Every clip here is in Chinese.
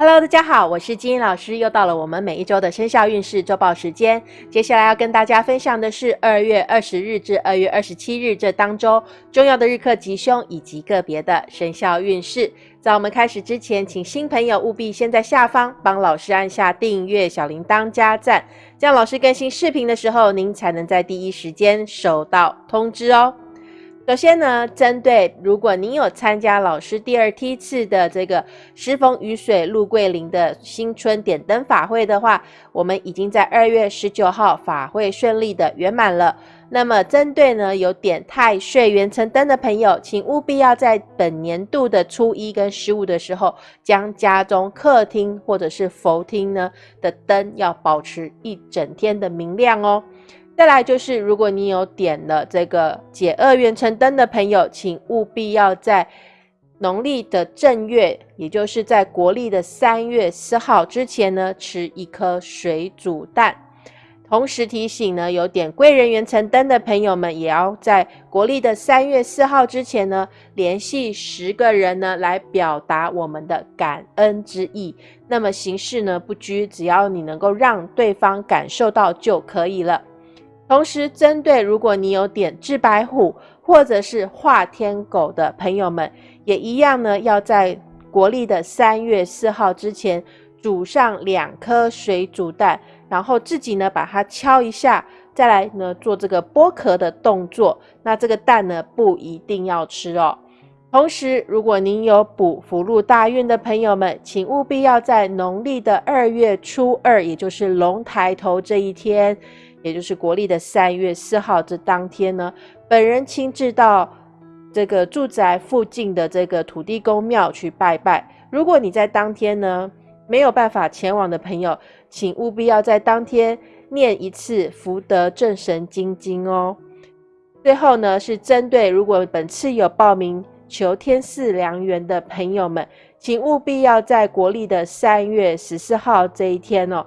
Hello，大家好，我是金英老师，又到了我们每一周的生肖运势周报时间。接下来要跟大家分享的是二月二十日至二月二十七日这当周重要的日课吉凶以及个别的生肖运势。在我们开始之前，请新朋友务必先在下方帮老师按下订阅、小铃铛、加赞，这样老师更新视频的时候，您才能在第一时间收到通知哦。首先呢，针对如果您有参加老师第二梯次的这个时逢雨水陆桂林的新春点灯法会的话，我们已经在二月十九号法会顺利的圆满了。那么，针对呢有点太岁元辰灯的朋友，请务必要在本年度的初一跟十五的时候，将家中客厅或者是佛厅呢的灯要保持一整天的明亮哦。再来就是，如果你有点了这个解厄元辰灯的朋友，请务必要在农历的正月，也就是在国历的三月四号之前呢，吃一颗水煮蛋。同时提醒呢，有点贵人元辰灯的朋友们，也要在国历的三月四号之前呢，联系十个人呢，来表达我们的感恩之意。那么形式呢不拘，只要你能够让对方感受到就可以了。同时，针对如果你有点治白虎或者是画天狗的朋友们，也一样呢，要在国历的三月四号之前煮上两颗水煮蛋，然后自己呢把它敲一下，再来呢做这个剥壳的动作。那这个蛋呢不一定要吃哦。同时，如果您有补福禄大运的朋友们，请务必要在农历的二月初二，也就是龙抬头这一天。也就是国历的三月四号这当天呢，本人亲自到这个住宅附近的这个土地公庙去拜拜。如果你在当天呢没有办法前往的朋友，请务必要在当天念一次福德正神经经哦。最后呢，是针对如果本次有报名求天赐良缘的朋友们，请务必要在国历的三月十四号这一天哦，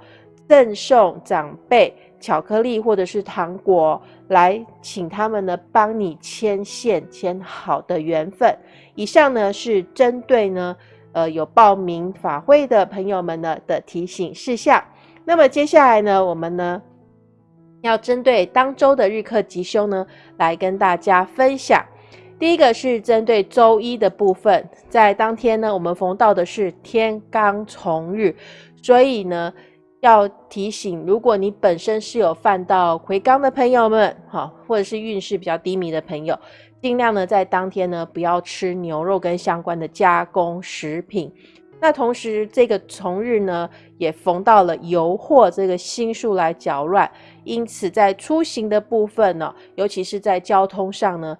赠送长辈。巧克力或者是糖果，来请他们呢帮你牵线牵好的缘分。以上呢是针对呢呃有报名法会的朋友们呢的提醒事项。那么接下来呢，我们呢要针对当周的日课吉凶呢来跟大家分享。第一个是针对周一的部分，在当天呢我们逢到的是天罡重日，所以呢。要提醒，如果你本身是有犯到魁罡的朋友们，哈，或者是运势比较低迷的朋友，尽量呢在当天呢不要吃牛肉跟相关的加工食品。那同时，这个从日呢也逢到了油货这个星数来搅乱，因此在出行的部分呢，尤其是在交通上呢，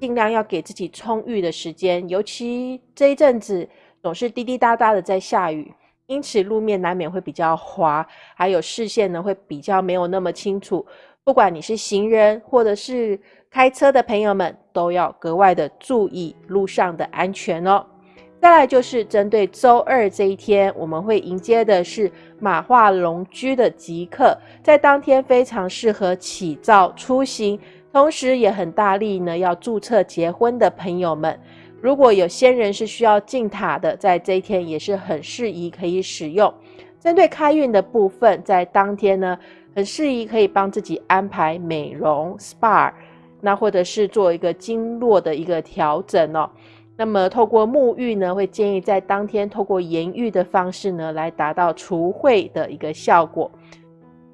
尽量要给自己充裕的时间，尤其这一阵子总是滴滴答答的在下雨。因此，路面难免会比较滑，还有视线呢会比较没有那么清楚。不管你是行人或者是开车的朋友们，都要格外的注意路上的安全哦。再来就是针对周二这一天，我们会迎接的是马化龙居的吉刻，在当天非常适合起造出行，同时也很大力呢要注册结婚的朋友们。如果有仙人是需要进塔的，在这一天也是很适宜可以使用。针对开运的部分，在当天呢，很适宜可以帮自己安排美容 SPA，那或者是做一个经络的一个调整哦。那么透过沐浴呢，会建议在当天透过盐浴的方式呢，来达到除秽的一个效果。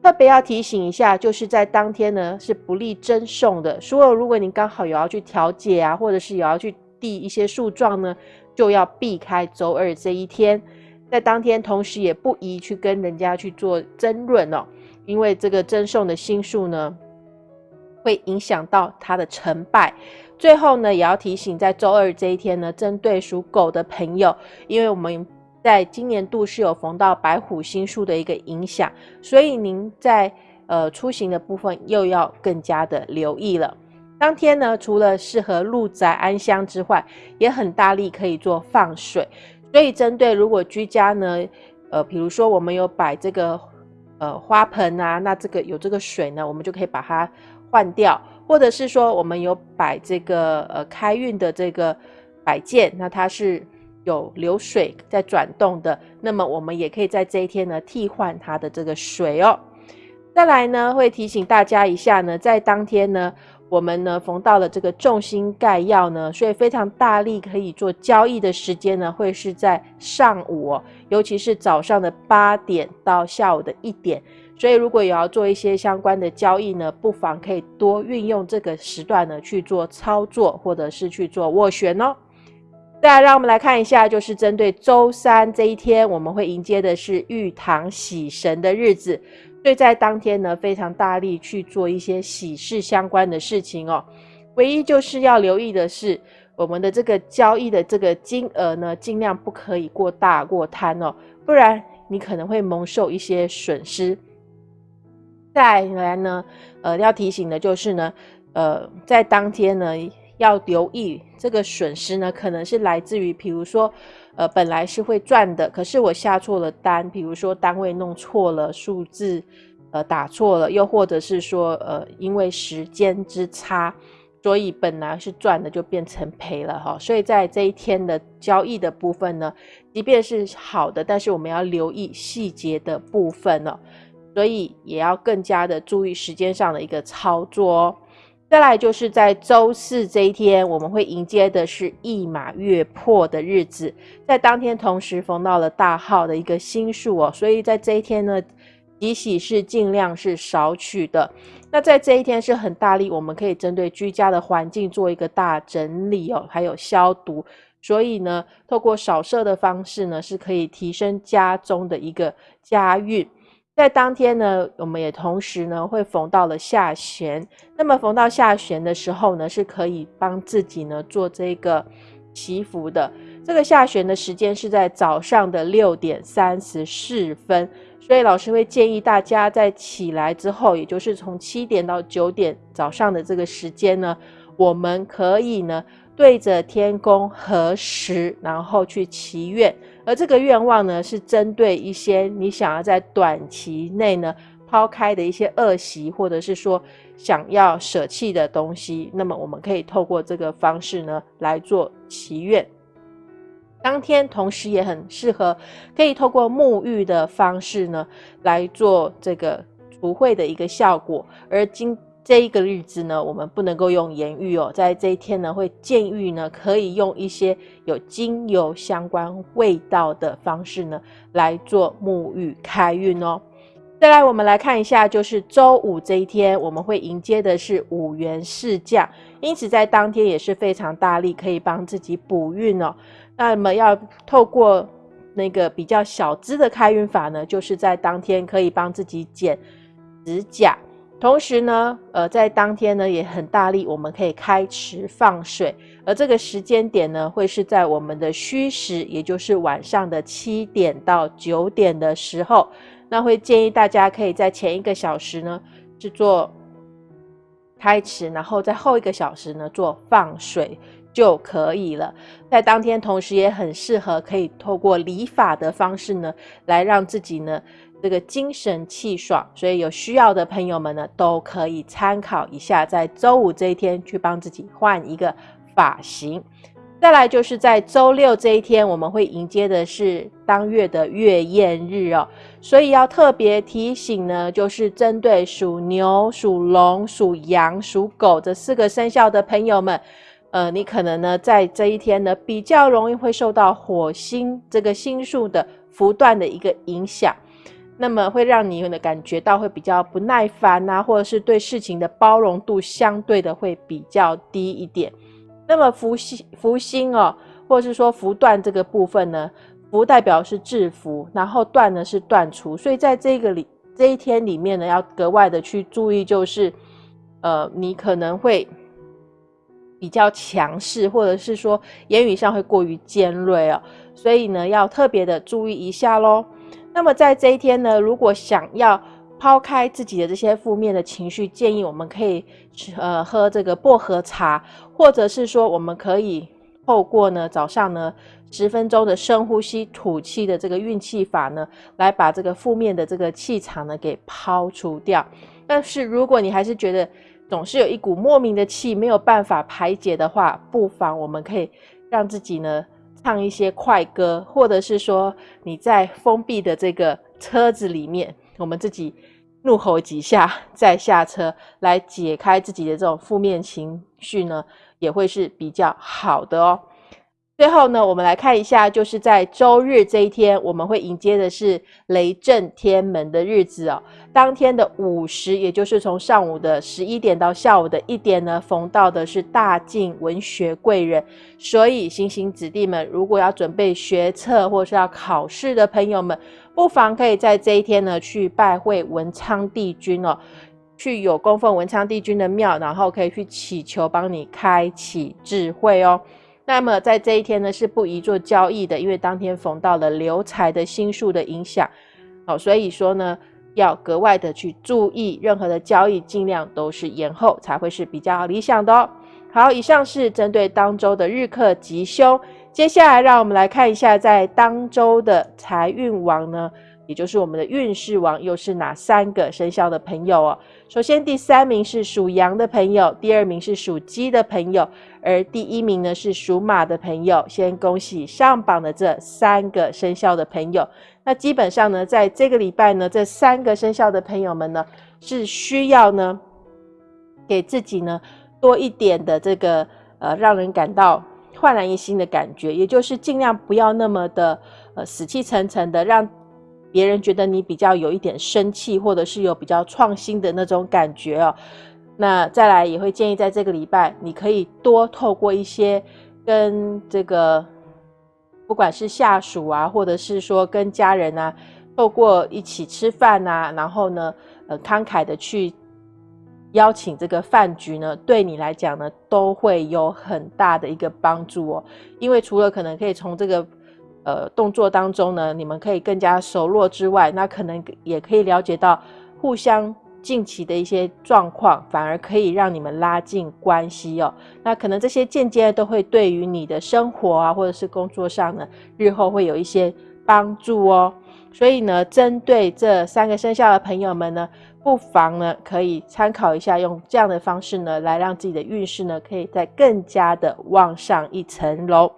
特别要提醒一下，就是在当天呢是不利赠送的。所以如果您刚好有要去调解啊，或者是有要去递一些诉状呢，就要避开周二这一天，在当天同时也不宜去跟人家去做争论哦，因为这个赠送的心数呢，会影响到他的成败。最后呢，也要提醒，在周二这一天呢，针对属狗的朋友，因为我们在今年度是有逢到白虎星数的一个影响，所以您在呃出行的部分又要更加的留意了。当天呢，除了适合入宅安香之外，也很大力可以做放水。所以针对如果居家呢，呃，比如说我们有摆这个呃花盆啊，那这个有这个水呢，我们就可以把它换掉；或者是说我们有摆这个呃开运的这个摆件，那它是有流水在转动的，那么我们也可以在这一天呢替换它的这个水哦。再来呢，会提醒大家一下呢，在当天呢，我们呢逢到了这个重心盖要呢，所以非常大力可以做交易的时间呢，会是在上午，尤其是早上的八点到下午的一点。所以如果有要做一些相关的交易呢，不妨可以多运用这个时段呢去做操作，或者是去做斡旋哦。再来，让我们来看一下，就是针对周三这一天，我们会迎接的是玉堂喜神的日子。所以在当天呢，非常大力去做一些喜事相关的事情哦。唯一就是要留意的是，我们的这个交易的这个金额呢，尽量不可以过大过贪哦，不然你可能会蒙受一些损失。再来呢，呃，要提醒的就是呢，呃，在当天呢，要留意这个损失呢，可能是来自于，比如说。呃，本来是会赚的，可是我下错了单，比如说单位弄错了，数字呃打错了，又或者是说呃因为时间之差，所以本来是赚的就变成赔了哈。所以在这一天的交易的部分呢，即便是好的，但是我们要留意细节的部分哦，所以也要更加的注意时间上的一个操作哦。再来就是在周四这一天，我们会迎接的是一马月破的日子，在当天同时逢到了大号的一个星数哦，所以在这一天呢，吉喜是尽量是少取的。那在这一天是很大力，我们可以针对居家的环境做一个大整理哦，还有消毒，所以呢，透过扫射的方式呢，是可以提升家中的一个家运。在当天呢，我们也同时呢会逢到了下弦。那么逢到下弦的时候呢，是可以帮自己呢做这个祈福的。这个下弦的时间是在早上的六点三十四分，所以老师会建议大家在起来之后，也就是从七点到九点早上的这个时间呢，我们可以呢对着天空合十，然后去祈愿。而这个愿望呢，是针对一些你想要在短期内呢抛开的一些恶习，或者是说想要舍弃的东西。那么我们可以透过这个方式呢来做祈愿。当天同时也很适合，可以透过沐浴的方式呢来做这个除秽的一个效果。而今这一个日子呢，我们不能够用言语哦，在这一天呢，会建议呢，可以用一些有精油相关味道的方式呢，来做沐浴开运哦。再来，我们来看一下，就是周五这一天，我们会迎接的是五元四将，因此在当天也是非常大力，可以帮自己补运哦。那么要透过那个比较小资的开运法呢，就是在当天可以帮自己剪指甲。同时呢，呃，在当天呢也很大力，我们可以开池放水，而这个时间点呢，会是在我们的虚时，也就是晚上的七点到九点的时候。那会建议大家可以在前一个小时呢制作开池，然后在后一个小时呢做放水就可以了。在当天，同时也很适合可以透过理发的方式呢，来让自己呢。这个精神气爽，所以有需要的朋友们呢，都可以参考一下，在周五这一天去帮自己换一个发型。再来就是在周六这一天，我们会迎接的是当月的月宴日哦，所以要特别提醒呢，就是针对属牛、属龙、属羊、属狗这四个生肖的朋友们，呃，你可能呢在这一天呢比较容易会受到火星这个星数的不断的一个影响。那么会让你的感觉到会比较不耐烦呐，或者是对事情的包容度相对的会比较低一点。那么福星福星哦，或者是说福断这个部分呢，福代表是制服，然后断呢是断除，所以在这个里这一天里面呢，要格外的去注意，就是呃，你可能会比较强势，或者是说言语上会过于尖锐哦，所以呢，要特别的注意一下喽。那么在这一天呢，如果想要抛开自己的这些负面的情绪，建议我们可以呃喝这个薄荷茶，或者是说我们可以透过呢早上呢十分钟的深呼吸吐气的这个运气法呢，来把这个负面的这个气场呢给抛除掉。但是如果你还是觉得总是有一股莫名的气没有办法排解的话，不妨我们可以让自己呢。唱一些快歌，或者是说你在封闭的这个车子里面，我们自己怒吼几下再下车，来解开自己的这种负面情绪呢，也会是比较好的哦。最后呢，我们来看一下，就是在周日这一天，我们会迎接的是雷震天门的日子哦。当天的午时，也就是从上午的十一点到下午的一点呢，逢到的是大晋文学贵人。所以，星星子弟们，如果要准备学测或是要考试的朋友们，不妨可以在这一天呢，去拜会文昌帝君哦，去有供奉文昌帝君的庙，然后可以去祈求帮你开启智慧哦。那么在这一天呢，是不宜做交易的，因为当天逢到了流财的星数的影响，好，所以说呢，要格外的去注意，任何的交易尽量都是延后才会是比较理想的哦。好，以上是针对当周的日课吉凶，接下来让我们来看一下在当周的财运王呢。也就是我们的运势王又是哪三个生肖的朋友哦？首先，第三名是属羊的朋友，第二名是属鸡的朋友，而第一名呢是属马的朋友。先恭喜上榜的这三个生肖的朋友。那基本上呢，在这个礼拜呢，这三个生肖的朋友们呢，是需要呢给自己呢多一点的这个呃，让人感到焕然一新的感觉，也就是尽量不要那么的呃死气沉沉的让。别人觉得你比较有一点生气，或者是有比较创新的那种感觉哦。那再来也会建议，在这个礼拜，你可以多透过一些跟这个，不管是下属啊，或者是说跟家人啊，透过一起吃饭啊，然后呢，呃，慷慨的去邀请这个饭局呢，对你来讲呢，都会有很大的一个帮助哦。因为除了可能可以从这个呃，动作当中呢，你们可以更加熟络之外，那可能也可以了解到互相近期的一些状况，反而可以让你们拉近关系哦。那可能这些间接都会对于你的生活啊，或者是工作上呢，日后会有一些帮助哦。所以呢，针对这三个生肖的朋友们呢，不妨呢可以参考一下，用这样的方式呢，来让自己的运势呢，可以再更加的往上一层楼。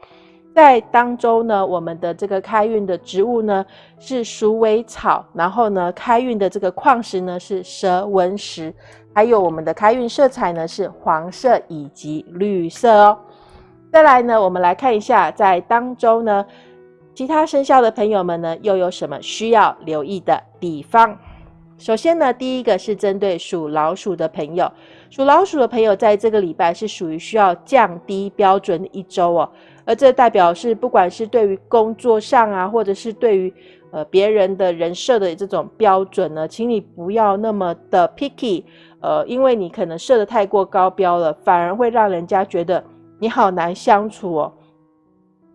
在当周呢，我们的这个开运的植物呢是鼠尾草，然后呢，开运的这个矿石呢是蛇纹石，还有我们的开运色彩呢是黄色以及绿色哦。再来呢，我们来看一下在当周呢，其他生肖的朋友们呢又有什么需要留意的地方？首先呢，第一个是针对属老鼠的朋友，属老鼠的朋友在这个礼拜是属于需要降低标准的一周哦。而这代表是，不管是对于工作上啊，或者是对于呃别人的人设的这种标准呢，请你不要那么的 picky，呃，因为你可能设的太过高标了，反而会让人家觉得你好难相处哦。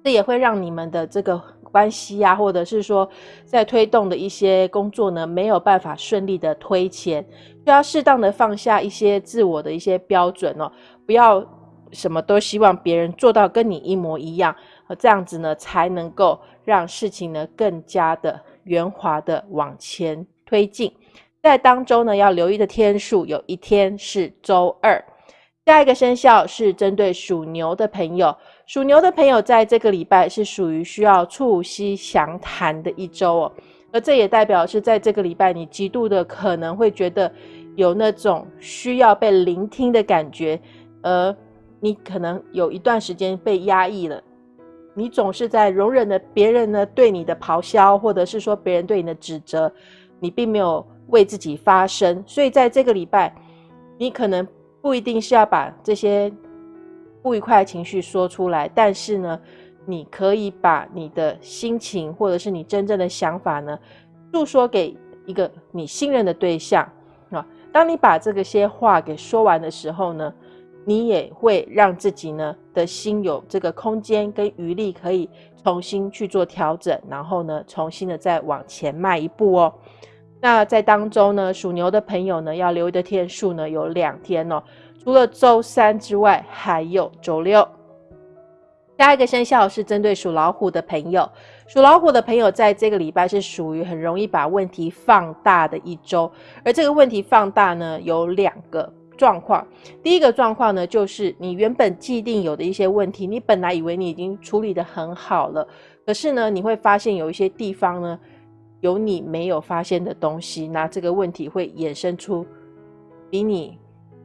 这也会让你们的这个关系啊，或者是说在推动的一些工作呢，没有办法顺利的推前，就要适当的放下一些自我的一些标准哦，不要。什么都希望别人做到跟你一模一样，这样子呢，才能够让事情呢更加的圆滑的往前推进。在当中呢，要留意的天数，有一天是周二。下一个生肖是针对属牛的朋友，属牛的朋友在这个礼拜是属于需要促膝详谈的一周哦，而这也代表是在这个礼拜，你极度的可能会觉得有那种需要被聆听的感觉，而。你可能有一段时间被压抑了，你总是在容忍的别人呢对你的咆哮，或者是说别人对你的指责，你并没有为自己发声。所以在这个礼拜，你可能不一定是要把这些不愉快的情绪说出来，但是呢，你可以把你的心情或者是你真正的想法呢，诉说给一个你信任的对象啊。当你把这个些话给说完的时候呢？你也会让自己呢的心有这个空间跟余力，可以重新去做调整，然后呢，重新的再往前迈一步哦。那在当中呢，属牛的朋友呢，要留意的天数呢有两天哦，除了周三之外，还有周六。下一个生肖是针对属老虎的朋友，属老虎的朋友在这个礼拜是属于很容易把问题放大的一周，而这个问题放大呢有两个。状况。第一个状况呢，就是你原本既定有的一些问题，你本来以为你已经处理的很好了，可是呢，你会发现有一些地方呢，有你没有发现的东西，那这个问题会衍生出比你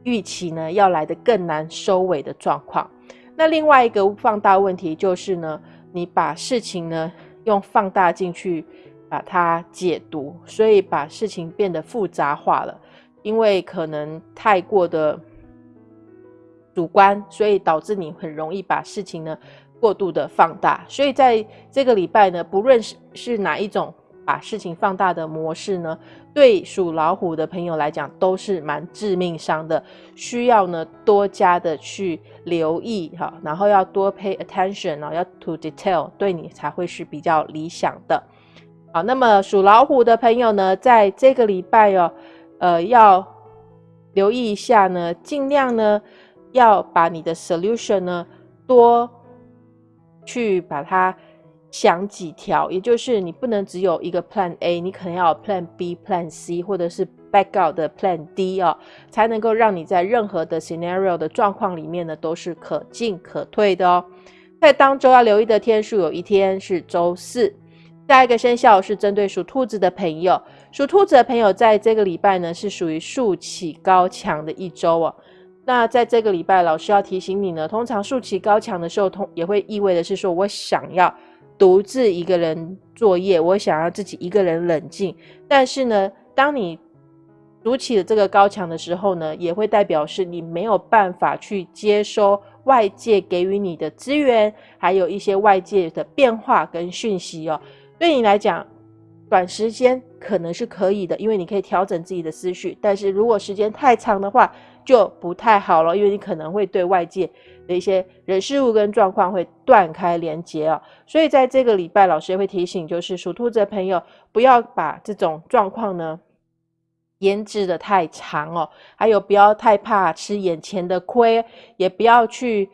预期呢要来的更难收尾的状况。那另外一个放大问题就是呢，你把事情呢用放大镜去把它解读，所以把事情变得复杂化了。因为可能太过的主观，所以导致你很容易把事情呢过度的放大。所以在这个礼拜呢，不论是是哪一种把事情放大的模式呢，对属老虎的朋友来讲都是蛮致命伤的，需要呢多加的去留意哈，然后要多 pay attention 哦，要 to detail，对你才会是比较理想的。好，那么属老虎的朋友呢，在这个礼拜哦。呃，要留意一下呢，尽量呢要把你的 solution 呢多去把它想几条，也就是你不能只有一个 plan A，你可能要有 plan B、plan C，或者是 backup 的 plan D 哦，才能够让你在任何的 scenario 的状况里面呢都是可进可退的哦。在当周要留意的天数，有一天是周四。下一个生肖是针对属兔子的朋友，属兔子的朋友在这个礼拜呢是属于竖起高墙的一周哦。那在这个礼拜，老师要提醒你呢，通常竖起高墙的时候，通也会意味的是说我想要独自一个人作业，我想要自己一个人冷静。但是呢，当你筑起了这个高墙的时候呢，也会代表是你没有办法去接收外界给予你的资源，还有一些外界的变化跟讯息哦。对你来讲，短时间可能是可以的，因为你可以调整自己的思绪。但是如果时间太长的话，就不太好了，因为你可能会对外界的一些人事物跟状况会断开连接哦。所以在这个礼拜，老师也会提醒，就是属兔子的朋友，不要把这种状况呢延滞的太长哦。还有，不要太怕吃眼前的亏，也不要去。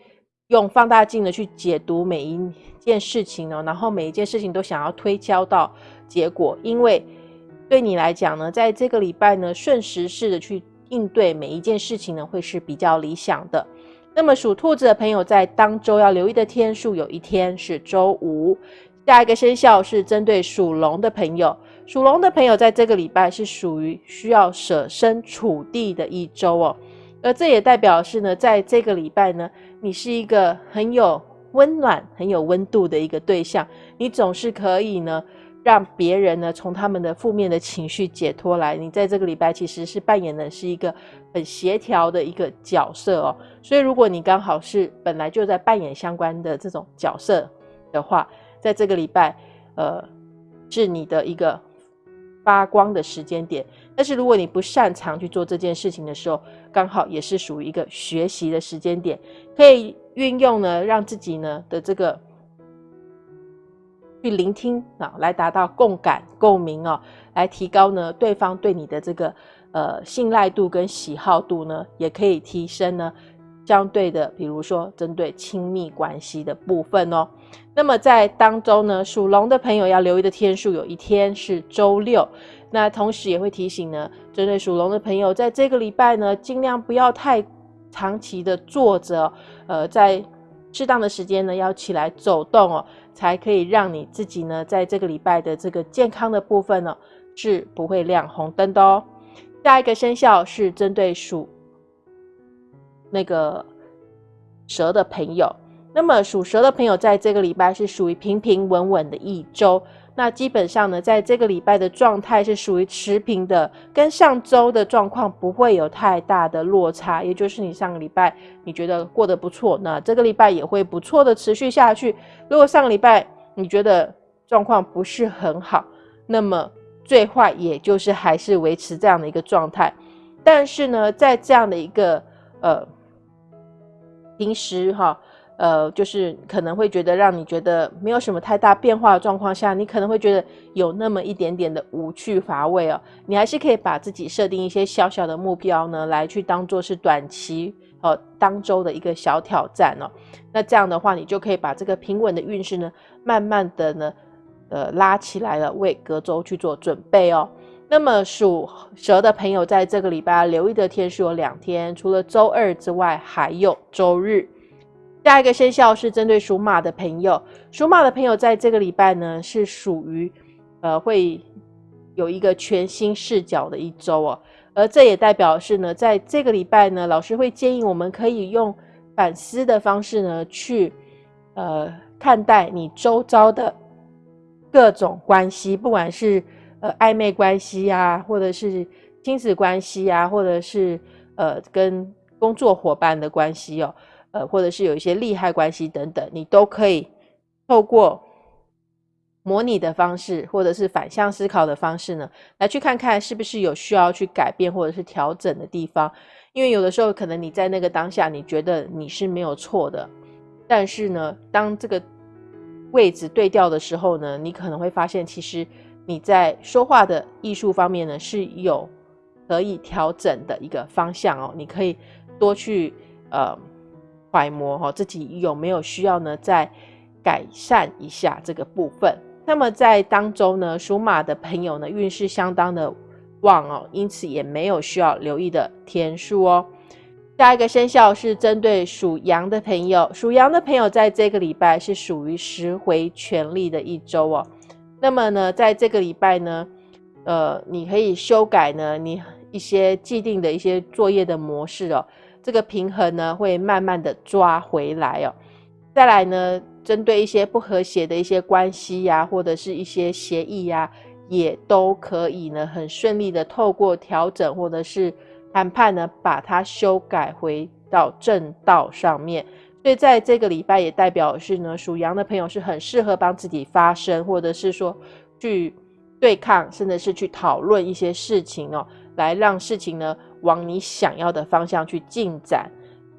用放大镜的去解读每一件事情哦，然后每一件事情都想要推敲到结果，因为对你来讲呢，在这个礼拜呢，顺时势的去应对每一件事情呢，会是比较理想的。那么属兔子的朋友在当周要留意的天数，有一天是周五。下一个生肖是针对属龙的朋友，属龙的朋友在这个礼拜是属于需要舍身处地的一周哦。而这也代表是呢，在这个礼拜呢，你是一个很有温暖、很有温度的一个对象，你总是可以呢，让别人呢从他们的负面的情绪解脱来。你在这个礼拜其实是扮演的是一个很协调的一个角色哦。所以如果你刚好是本来就在扮演相关的这种角色的话，在这个礼拜，呃，是你的一个发光的时间点。但是如果你不擅长去做这件事情的时候，刚好也是属于一个学习的时间点，可以运用呢，让自己呢的这个去聆听啊，来达到共感共鸣哦，来提高呢对方对你的这个呃信赖度跟喜好度呢，也可以提升呢相对的，比如说针对亲密关系的部分哦。那么在当中呢，属龙的朋友要留意的天数，有一天是周六。那同时也会提醒呢，针对属龙的朋友，在这个礼拜呢，尽量不要太长期的坐着，呃，在适当的时间呢，要起来走动哦，才可以让你自己呢，在这个礼拜的这个健康的部分呢，是不会亮红灯的哦。下一个生肖是针对属那个蛇的朋友，那么属蛇的朋友在这个礼拜是属于平平稳稳的一周。那基本上呢，在这个礼拜的状态是属于持平的，跟上周的状况不会有太大的落差。也就是你上个礼拜你觉得过得不错，那这个礼拜也会不错的持续下去。如果上个礼拜你觉得状况不是很好，那么最坏也就是还是维持这样的一个状态。但是呢，在这样的一个呃平时哈。呃，就是可能会觉得让你觉得没有什么太大变化的状况下，你可能会觉得有那么一点点的无趣乏味哦。你还是可以把自己设定一些小小的目标呢，来去当做是短期呃当周的一个小挑战哦。那这样的话，你就可以把这个平稳的运势呢，慢慢的呢，呃拉起来了，为隔周去做准备哦。那么属蛇的朋友在这个礼拜留意的天数有两天，除了周二之外，还有周日。下一个生肖是针对属马的朋友，属马的朋友在这个礼拜呢是属于呃会有一个全新视角的一周哦，而这也代表是呢，在这个礼拜呢，老师会建议我们可以用反思的方式呢去呃看待你周遭的各种关系，不管是。呃，暧昧关系啊，或者是亲子关系啊，或者是呃跟工作伙伴的关系哦，呃，或者是有一些利害关系等等，你都可以透过模拟的方式，或者是反向思考的方式呢，来去看看是不是有需要去改变或者是调整的地方。因为有的时候可能你在那个当下，你觉得你是没有错的，但是呢，当这个位置对调的时候呢，你可能会发现其实。你在说话的艺术方面呢，是有可以调整的一个方向哦。你可以多去呃揣摩哈，自己有没有需要呢，再改善一下这个部分。那么在当中呢，属马的朋友呢，运势相当的旺哦，因此也没有需要留意的天数哦。下一个生肖是针对属羊的朋友，属羊的朋友在这个礼拜是属于拾回权力的一周哦。那么呢，在这个礼拜呢，呃，你可以修改呢，你一些既定的一些作业的模式哦，这个平衡呢会慢慢的抓回来哦。再来呢，针对一些不和谐的一些关系呀，或者是一些协议呀，也都可以呢，很顺利的透过调整或者是谈判呢，把它修改回到正道上面。所以在这个礼拜也代表是呢，属羊的朋友是很适合帮自己发声，或者是说去对抗，甚至是去讨论一些事情哦，来让事情呢往你想要的方向去进展。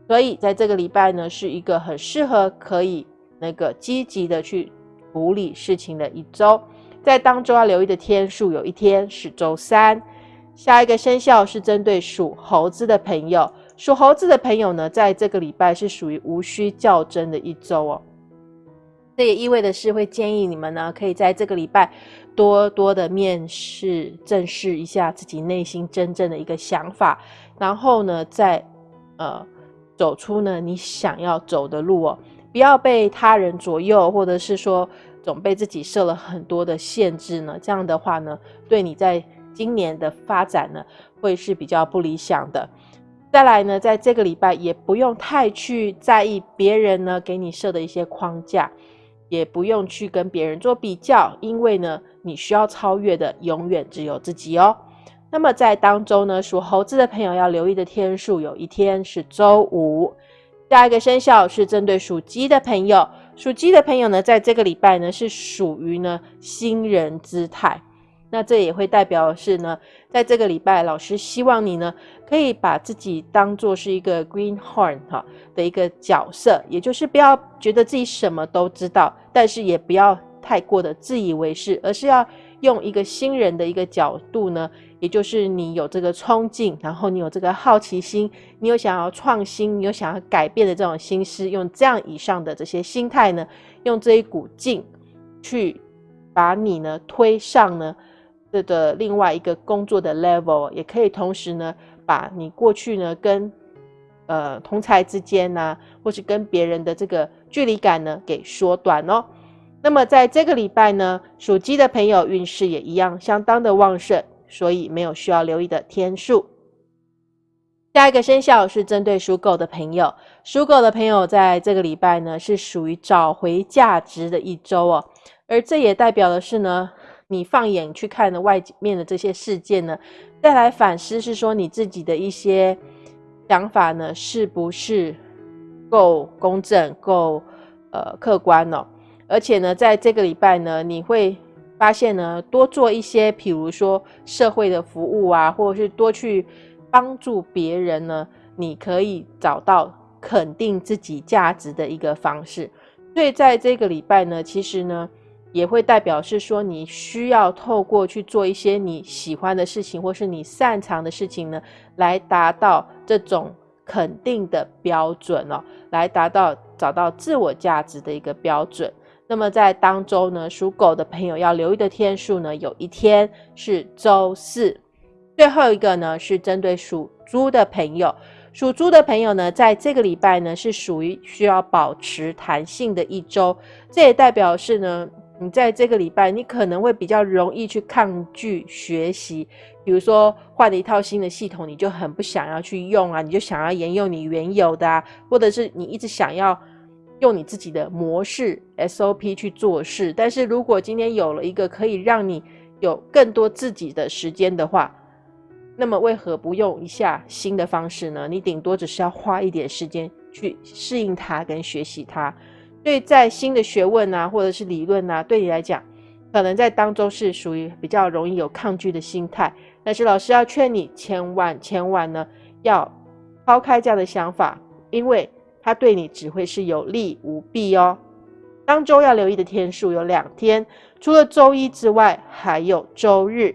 所以在这个礼拜呢，是一个很适合可以那个积极的去处理事情的一周。在当中要留意的天数，有一天是周三。下一个生肖是针对属猴子的朋友。属猴子的朋友呢，在这个礼拜是属于无需较真的一周哦。这也意味的是，会建议你们呢，可以在这个礼拜多多的面试、正视一下自己内心真正的一个想法，然后呢，再呃走出呢你想要走的路哦。不要被他人左右，或者是说总被自己设了很多的限制呢。这样的话呢，对你在今年的发展呢，会是比较不理想的。再来呢，在这个礼拜也不用太去在意别人呢给你设的一些框架，也不用去跟别人做比较，因为呢，你需要超越的永远只有自己哦。那么在当中呢，属猴子的朋友要留意的天数，有一天是周五。下一个生肖是针对属鸡的朋友，属鸡的朋友呢，在这个礼拜呢是属于呢新人姿态。那这也会代表是呢，在这个礼拜，老师希望你呢，可以把自己当做是一个 greenhorn 哈的一个角色，也就是不要觉得自己什么都知道，但是也不要太过的自以为是，而是要用一个新人的一个角度呢，也就是你有这个冲劲，然后你有这个好奇心，你有想要创新，你有想要改变的这种心思，用这样以上的这些心态呢，用这一股劲去把你呢推上呢。这的另外一个工作的 level，也可以同时呢，把你过去呢跟呃同才之间呢，或是跟别人的这个距离感呢给缩短哦。那么在这个礼拜呢，属鸡的朋友运势也一样相当的旺盛，所以没有需要留意的天数。下一个生肖是针对属狗的朋友，属狗的朋友在这个礼拜呢是属于找回价值的一周哦，而这也代表的是呢。你放眼去看的外面的这些事件呢，再来反思是说你自己的一些想法呢，是不是够公正、够呃客观呢？而且呢，在这个礼拜呢，你会发现呢，多做一些，比如说社会的服务啊，或者是多去帮助别人呢，你可以找到肯定自己价值的一个方式。所以在这个礼拜呢，其实呢。也会代表是说，你需要透过去做一些你喜欢的事情，或是你擅长的事情呢，来达到这种肯定的标准哦，来达到找到自我价值的一个标准。那么在当周呢，属狗的朋友要留意的天数呢，有一天是周四。最后一个呢，是针对属猪的朋友。属猪的朋友呢，在这个礼拜呢，是属于需要保持弹性的一周。这也代表是呢，你在这个礼拜，你可能会比较容易去抗拒学习。比如说换了一套新的系统，你就很不想要去用啊，你就想要沿用你原有的，啊，或者是你一直想要用你自己的模式 SOP 去做事。但是如果今天有了一个可以让你有更多自己的时间的话，那么为何不用一下新的方式呢？你顶多只是要花一点时间去适应它跟学习它。对，在新的学问啊，或者是理论啊，对你来讲，可能在当中是属于比较容易有抗拒的心态。但是老师要劝你，千万千万呢，要抛开这样的想法，因为它对你只会是有利无弊哦。当周要留意的天数有两天，除了周一之外，还有周日。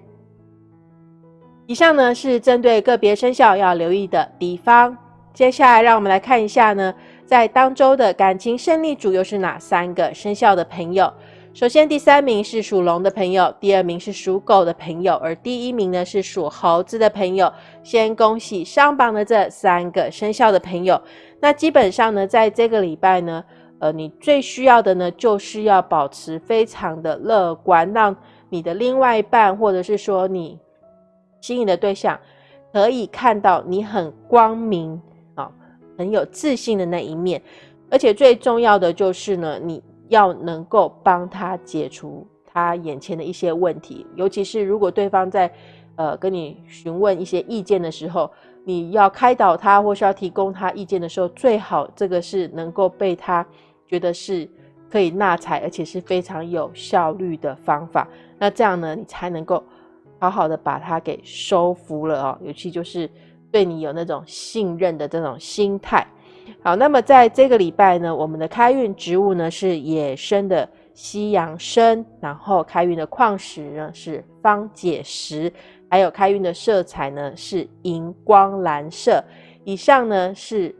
以上呢是针对个别生肖要留意的地方。接下来，让我们来看一下呢，在当周的感情胜利组又是哪三个生肖的朋友？首先，第三名是属龙的朋友，第二名是属狗的朋友，而第一名呢是属猴子的朋友。先恭喜上榜的这三个生肖的朋友。那基本上呢，在这个礼拜呢，呃，你最需要的呢，就是要保持非常的乐观，让你的另外一半，或者是说你。心仪的对象可以看到你很光明，很有自信的那一面，而且最重要的就是呢，你要能够帮他解除他眼前的一些问题，尤其是如果对方在呃跟你询问一些意见的时候，你要开导他或是要提供他意见的时候，最好这个是能够被他觉得是可以纳采，而且是非常有效率的方法，那这样呢，你才能够。好好的把它给收服了哦，尤其就是对你有那种信任的这种心态。好，那么在这个礼拜呢，我们的开运植物呢是野生的西洋参，然后开运的矿石呢是方解石，还有开运的色彩呢是荧光蓝色。以上呢是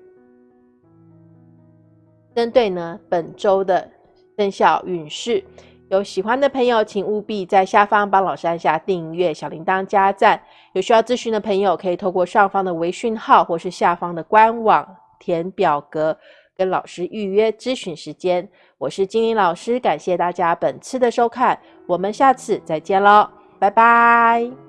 针对呢本周的生肖运势。有喜欢的朋友，请务必在下方帮老师按下订阅、小铃铛、加赞。有需要咨询的朋友，可以透过上方的微讯号或是下方的官网填表格，跟老师预约咨询时间。我是金玲老师，感谢大家本次的收看，我们下次再见喽，拜拜。